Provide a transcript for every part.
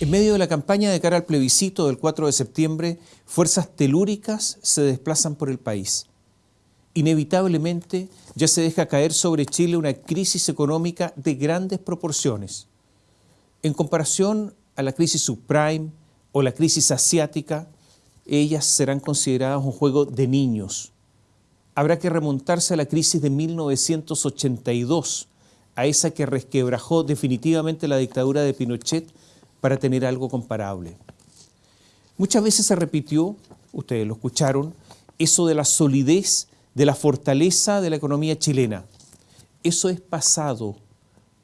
En medio de la campaña de cara al plebiscito del 4 de septiembre, fuerzas telúricas se desplazan por el país. Inevitablemente ya se deja caer sobre Chile una crisis económica de grandes proporciones. En comparación a la crisis subprime o la crisis asiática, ellas serán consideradas un juego de niños. Habrá que remontarse a la crisis de 1982, a esa que resquebrajó definitivamente la dictadura de Pinochet para tener algo comparable. Muchas veces se repitió, ustedes lo escucharon, eso de la solidez, de la fortaleza de la economía chilena. Eso es pasado.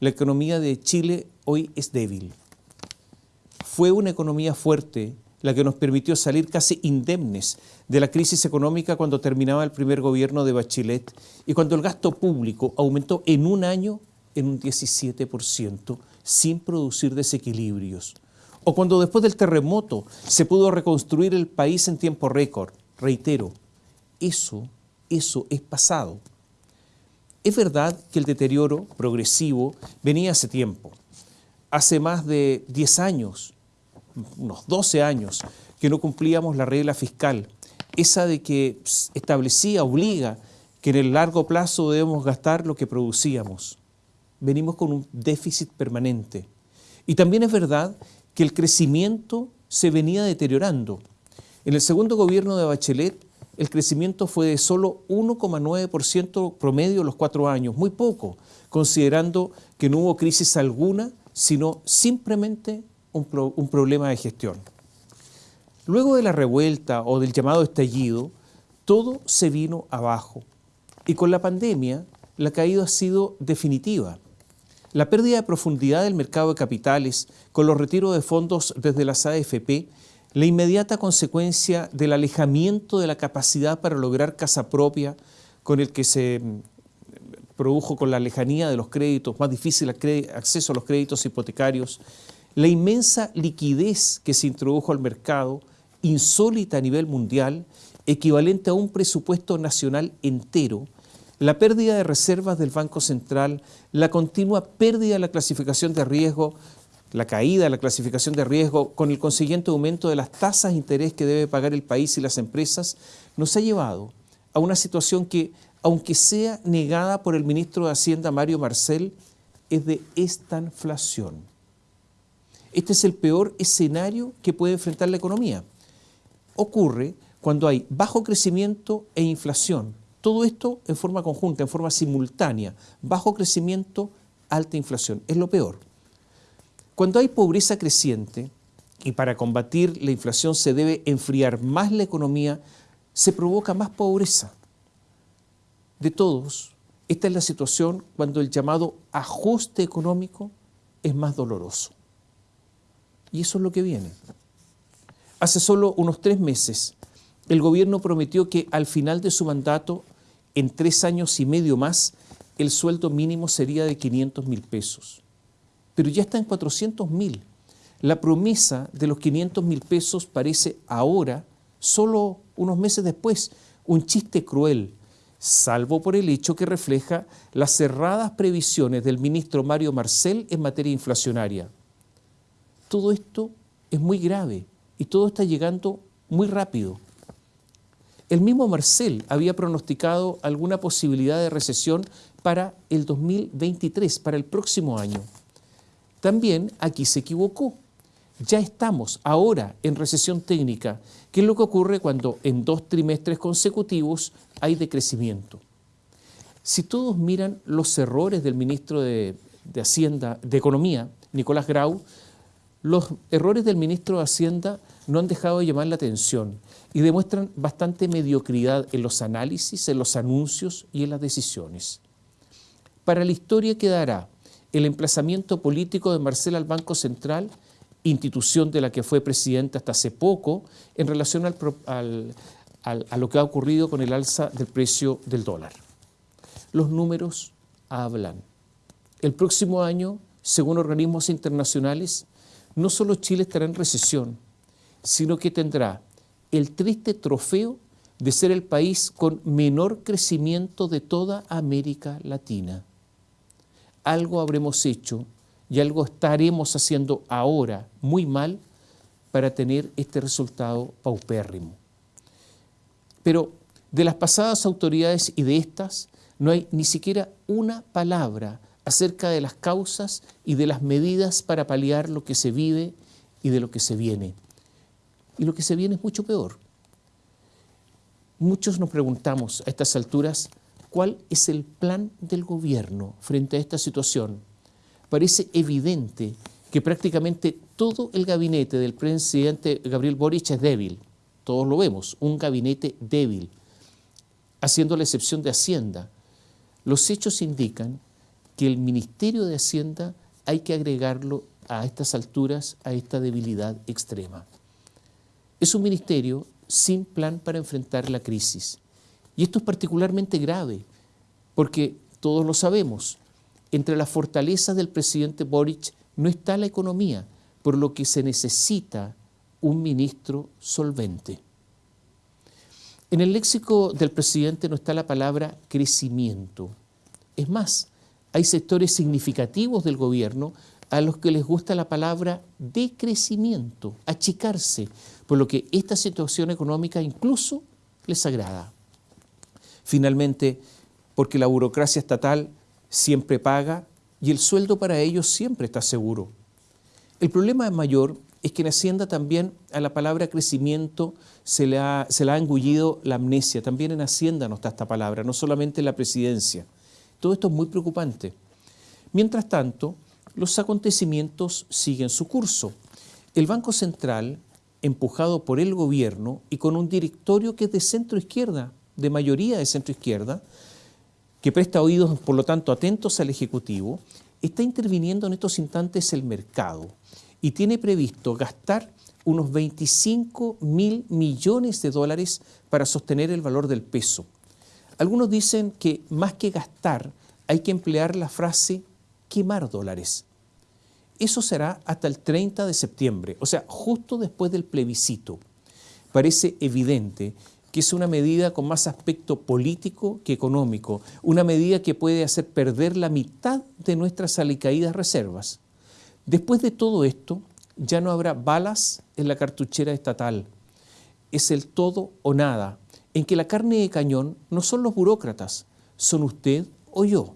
La economía de Chile hoy es débil. Fue una economía fuerte la que nos permitió salir casi indemnes de la crisis económica cuando terminaba el primer gobierno de Bachelet y cuando el gasto público aumentó en un año en un 17%, sin producir desequilibrios. O cuando después del terremoto se pudo reconstruir el país en tiempo récord. Reitero, eso, eso es pasado. Es verdad que el deterioro progresivo venía hace tiempo. Hace más de 10 años, unos 12 años, que no cumplíamos la regla fiscal, esa de que establecía, obliga, que en el largo plazo debemos gastar lo que producíamos venimos con un déficit permanente. Y también es verdad que el crecimiento se venía deteriorando. En el segundo gobierno de Bachelet, el crecimiento fue de solo 1,9% promedio los cuatro años, muy poco, considerando que no hubo crisis alguna, sino simplemente un, un problema de gestión. Luego de la revuelta o del llamado estallido, todo se vino abajo. Y con la pandemia, la caída ha sido definitiva. La pérdida de profundidad del mercado de capitales con los retiros de fondos desde las AFP, la inmediata consecuencia del alejamiento de la capacidad para lograr casa propia con el que se mm, produjo con la lejanía de los créditos, más difícil acceso a los créditos hipotecarios, la inmensa liquidez que se introdujo al mercado, insólita a nivel mundial, equivalente a un presupuesto nacional entero, la pérdida de reservas del Banco Central, la continua pérdida de la clasificación de riesgo, la caída de la clasificación de riesgo con el consiguiente aumento de las tasas de interés que debe pagar el país y las empresas, nos ha llevado a una situación que, aunque sea negada por el ministro de Hacienda Mario Marcel, es de estanflación. Este es el peor escenario que puede enfrentar la economía. Ocurre cuando hay bajo crecimiento e inflación, todo esto en forma conjunta, en forma simultánea, bajo crecimiento, alta inflación. Es lo peor. Cuando hay pobreza creciente, y para combatir la inflación se debe enfriar más la economía, se provoca más pobreza. De todos, esta es la situación cuando el llamado ajuste económico es más doloroso. Y eso es lo que viene. Hace solo unos tres meses, el gobierno prometió que al final de su mandato en tres años y medio más, el sueldo mínimo sería de 500 mil pesos. Pero ya está en 400 mil. La promesa de los 500 mil pesos parece ahora, solo unos meses después, un chiste cruel, salvo por el hecho que refleja las cerradas previsiones del ministro Mario Marcel en materia inflacionaria. Todo esto es muy grave y todo está llegando muy rápido. El mismo Marcel había pronosticado alguna posibilidad de recesión para el 2023, para el próximo año. También aquí se equivocó. Ya estamos ahora en recesión técnica, que es lo que ocurre cuando en dos trimestres consecutivos hay decrecimiento. Si todos miran los errores del ministro de, de Hacienda, de Economía, Nicolás Grau, los errores del ministro de Hacienda no han dejado de llamar la atención y demuestran bastante mediocridad en los análisis, en los anuncios y en las decisiones. Para la historia quedará el emplazamiento político de Marcela al Banco Central, institución de la que fue presidente hasta hace poco, en relación a lo que ha ocurrido con el alza del precio del dólar. Los números hablan. El próximo año, según organismos internacionales, no solo Chile estará en recesión, sino que tendrá el triste trofeo de ser el país con menor crecimiento de toda América Latina. Algo habremos hecho y algo estaremos haciendo ahora muy mal para tener este resultado paupérrimo. Pero de las pasadas autoridades y de estas no hay ni siquiera una palabra acerca de las causas y de las medidas para paliar lo que se vive y de lo que se viene. Y lo que se viene es mucho peor. Muchos nos preguntamos a estas alturas cuál es el plan del gobierno frente a esta situación. Parece evidente que prácticamente todo el gabinete del presidente Gabriel Boric es débil. Todos lo vemos, un gabinete débil, haciendo la excepción de Hacienda. Los hechos indican que el Ministerio de Hacienda hay que agregarlo a estas alturas, a esta debilidad extrema. Es un ministerio sin plan para enfrentar la crisis. Y esto es particularmente grave, porque todos lo sabemos, entre las fortalezas del presidente Boric no está la economía, por lo que se necesita un ministro solvente. En el léxico del presidente no está la palabra crecimiento. Es más, hay sectores significativos del gobierno a los que les gusta la palabra decrecimiento, achicarse, por lo que esta situación económica incluso les agrada. Finalmente, porque la burocracia estatal siempre paga y el sueldo para ellos siempre está seguro. El problema mayor es que en Hacienda también a la palabra crecimiento se le, ha, se le ha engullido la amnesia. También en Hacienda no está esta palabra, no solamente en la presidencia. Todo esto es muy preocupante. Mientras tanto, los acontecimientos siguen su curso. El Banco Central, empujado por el gobierno y con un directorio que es de centro izquierda, de mayoría de centro izquierda, que presta oídos, por lo tanto, atentos al Ejecutivo, está interviniendo en estos instantes el mercado y tiene previsto gastar unos 25 mil millones de dólares para sostener el valor del peso. Algunos dicen que más que gastar hay que emplear la frase quemar dólares. Eso será hasta el 30 de septiembre, o sea, justo después del plebiscito. Parece evidente que es una medida con más aspecto político que económico, una medida que puede hacer perder la mitad de nuestras alicaídas reservas. Después de todo esto, ya no habrá balas en la cartuchera estatal. Es el todo o nada, en que la carne de cañón no son los burócratas, son usted o yo.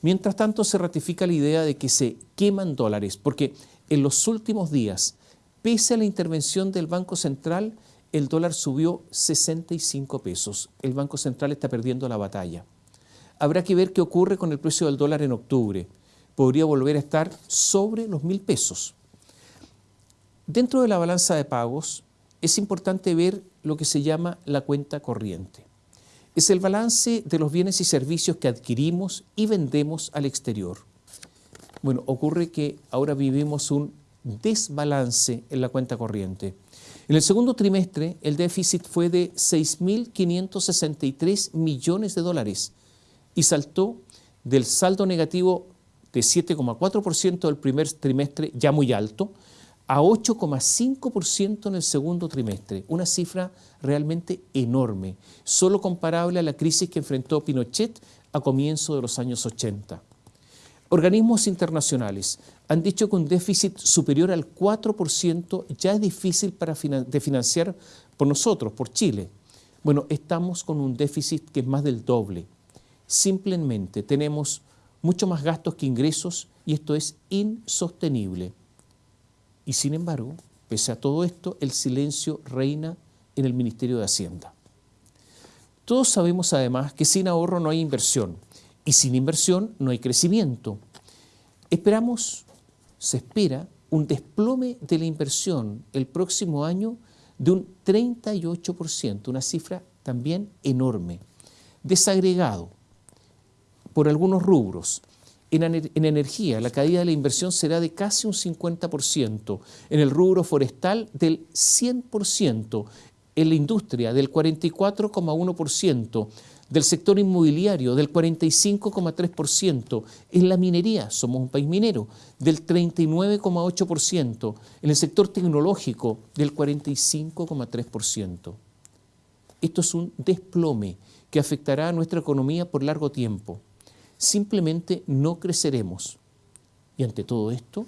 Mientras tanto, se ratifica la idea de que se queman dólares, porque en los últimos días, pese a la intervención del Banco Central, el dólar subió 65 pesos. El Banco Central está perdiendo la batalla. Habrá que ver qué ocurre con el precio del dólar en octubre. Podría volver a estar sobre los mil pesos. Dentro de la balanza de pagos es importante ver lo que se llama la cuenta corriente. Es el balance de los bienes y servicios que adquirimos y vendemos al exterior. Bueno, ocurre que ahora vivimos un desbalance en la cuenta corriente. En el segundo trimestre, el déficit fue de 6.563 millones de dólares y saltó del saldo negativo de 7,4% del primer trimestre, ya muy alto, a 8,5% en el segundo trimestre, una cifra realmente enorme, solo comparable a la crisis que enfrentó Pinochet a comienzo de los años 80. Organismos internacionales han dicho que un déficit superior al 4% ya es difícil para de financiar por nosotros, por Chile. Bueno, estamos con un déficit que es más del doble. Simplemente tenemos mucho más gastos que ingresos y esto es insostenible. Y sin embargo, pese a todo esto, el silencio reina en el Ministerio de Hacienda. Todos sabemos además que sin ahorro no hay inversión y sin inversión no hay crecimiento. Esperamos, se espera, un desplome de la inversión el próximo año de un 38%, una cifra también enorme, desagregado por algunos rubros. En, en, energía, la caída de la inversión será de casi un 50%, en el rubro forestal del 100%, en la industria del 44,1%, del sector inmobiliario del 45,3%, en la minería, somos un país minero, del 39,8%, en el sector tecnológico del 45,3%. Esto es un desplome que afectará a nuestra economía por largo tiempo. Simplemente no creceremos. Y ante todo esto,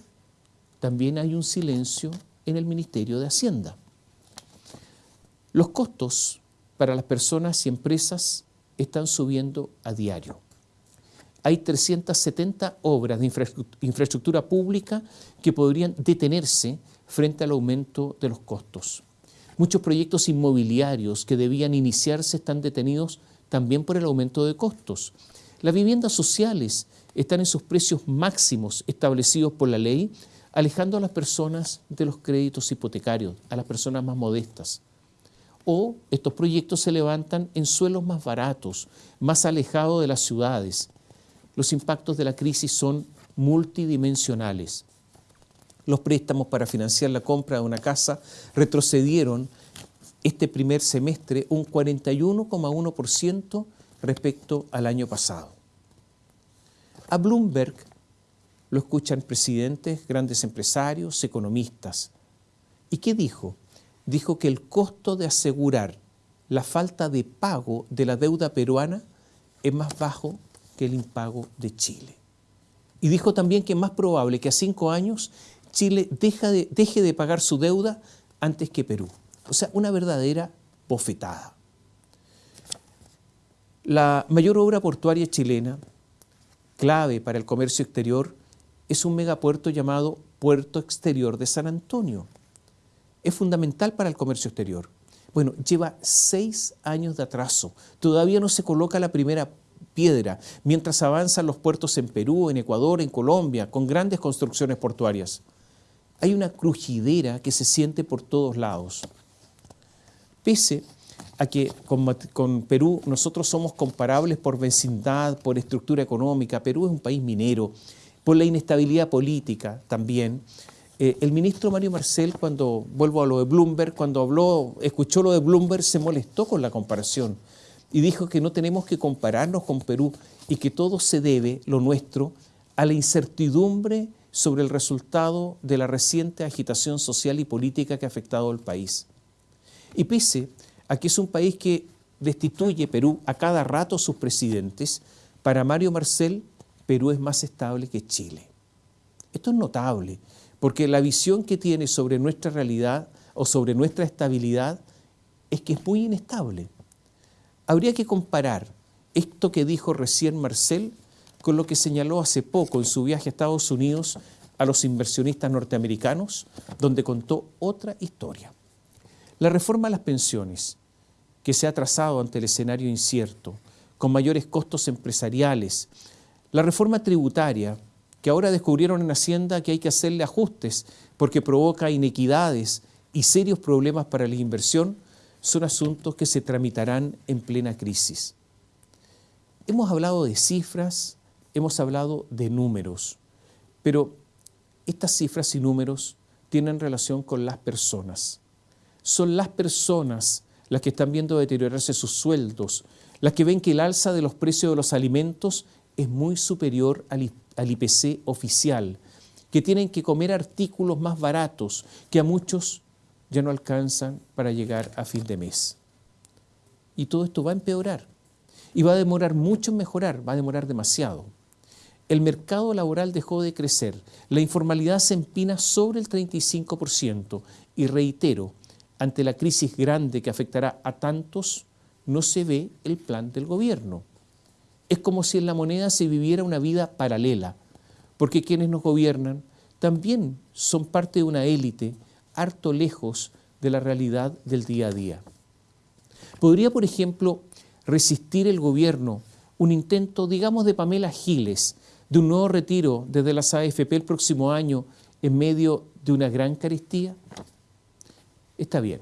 también hay un silencio en el Ministerio de Hacienda. Los costos para las personas y empresas están subiendo a diario. Hay 370 obras de infraestructura pública que podrían detenerse frente al aumento de los costos. Muchos proyectos inmobiliarios que debían iniciarse están detenidos también por el aumento de costos. Las viviendas sociales están en sus precios máximos establecidos por la ley, alejando a las personas de los créditos hipotecarios, a las personas más modestas. O estos proyectos se levantan en suelos más baratos, más alejados de las ciudades. Los impactos de la crisis son multidimensionales los préstamos para financiar la compra de una casa retrocedieron este primer semestre un 41,1% respecto al año pasado. A Bloomberg lo escuchan presidentes, grandes empresarios, economistas. ¿Y qué dijo? Dijo que el costo de asegurar la falta de pago de la deuda peruana es más bajo que el impago de Chile. Y dijo también que es más probable que a cinco años Chile deje de pagar su deuda antes que Perú. O sea, una verdadera bofetada. La mayor obra portuaria chilena, clave para el comercio exterior, es un megapuerto llamado Puerto Exterior de San Antonio. Es fundamental para el comercio exterior. Bueno, lleva seis años de atraso. Todavía no se coloca la primera piedra, mientras avanzan los puertos en Perú, en Ecuador, en Colombia, con grandes construcciones portuarias hay una crujidera que se siente por todos lados. Pese a que con, Perú nosotros somos comparables por vecindad, por estructura económica, Perú es un país minero, por la inestabilidad política también. Eh, el ministro Mario Marcel, cuando vuelvo a lo de Bloomberg, cuando habló, escuchó lo de Bloomberg, se molestó con la comparación y dijo que no tenemos que compararnos con Perú y que todo se debe, lo nuestro, a la incertidumbre sobre el resultado de la reciente agitación social y política que ha afectado al país. Y pese a que es un país que destituye Perú a cada rato sus presidentes, para Mario Marcel, Perú es más estable que Chile. Esto es notable, porque la visión que tiene sobre nuestra realidad o sobre nuestra estabilidad es que es muy inestable. Habría que comparar esto que dijo recién Marcel con lo que señaló hace poco en su viaje a Estados Unidos a los inversionistas norteamericanos, donde contó otra historia. La reforma a las pensiones, que se ha trazado ante el escenario incierto, con mayores costos empresariales, la reforma tributaria, que ahora descubrieron en Hacienda que hay que hacerle ajustes porque provoca inequidades y serios problemas para la inversión, son asuntos que se tramitarán en plena crisis. Hemos hablado de cifras, hemos hablado de números, pero estas cifras y números tienen relación con las personas. Son las personas las que están viendo deteriorarse sus sueldos, las que ven que el alza de los precios de los alimentos es muy superior al, IPC oficial, que tienen que comer artículos más baratos que a muchos ya no alcanzan para llegar a fin de mes. Y todo esto va a empeorar y va a demorar mucho en mejorar, va a demorar demasiado el mercado laboral dejó de crecer, la informalidad se empina sobre el 35% y reitero, ante la crisis grande que afectará a tantos, no se ve el plan del gobierno. Es como si en la moneda se viviera una vida paralela, porque quienes nos gobiernan también son parte de una élite harto lejos de la realidad del día a día. ¿Podría, por ejemplo, resistir el gobierno un intento, digamos, de Pamela Giles, de un nuevo retiro desde las AFP el próximo año en medio de una gran carestía? Está bien.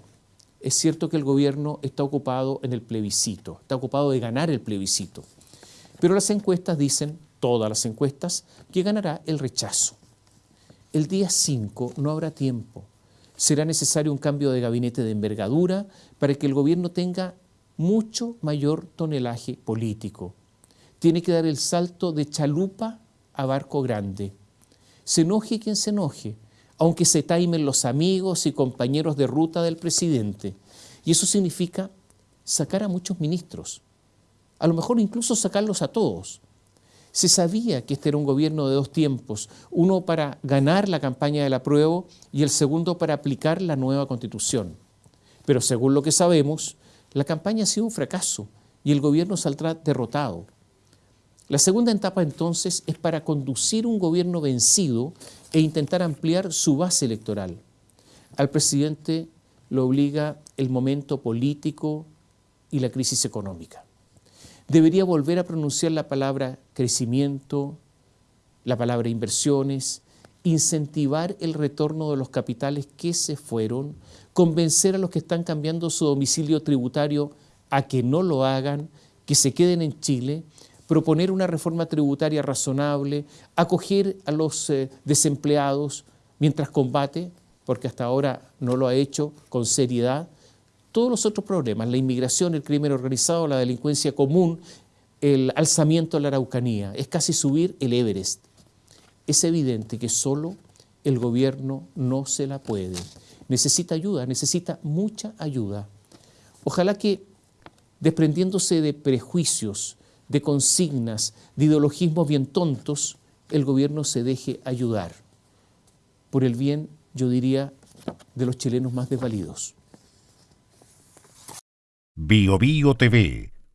Es cierto que el gobierno está ocupado en el plebiscito, está ocupado de ganar el plebiscito. Pero las encuestas dicen, todas las encuestas, que ganará el rechazo. El día 5 no habrá tiempo. Será necesario un cambio de gabinete de envergadura para que el gobierno tenga mucho mayor tonelaje político tiene que dar el salto de chalupa a barco grande. Se enoje quien se enoje, aunque se taimen los amigos y compañeros de ruta del presidente. Y eso significa sacar a muchos ministros, a lo mejor incluso sacarlos a todos. Se sabía que este era un gobierno de dos tiempos, uno para ganar la campaña del apruebo y el segundo para aplicar la nueva constitución. Pero según lo que sabemos, la campaña ha sido un fracaso y el gobierno saldrá derrotado. La segunda etapa entonces es para conducir un gobierno vencido e intentar ampliar su base electoral. Al presidente lo obliga el momento político y la crisis económica debería volver a pronunciar la palabra crecimiento, la palabra inversiones, incentivar el retorno de los capitales que se fueron, convencer a los que están cambiando su domicilio tributario a que no lo hagan, que se queden en Chile, proponer una reforma tributaria razonable, acoger a los eh, desempleados mientras combate, porque hasta ahora no lo ha hecho con seriedad, todos los otros problemas, la inmigración, el crimen organizado, la delincuencia común, el alzamiento de la Araucanía, es casi subir el Everest. Es evidente que solo el gobierno no se la puede. Necesita ayuda, necesita mucha ayuda. Ojalá que desprendiéndose de prejuicios, de consignas, de ideologismos bien tontos, el gobierno se deje ayudar. Por el bien, yo diría, de los chilenos más desvalidos. Bio, Bio TV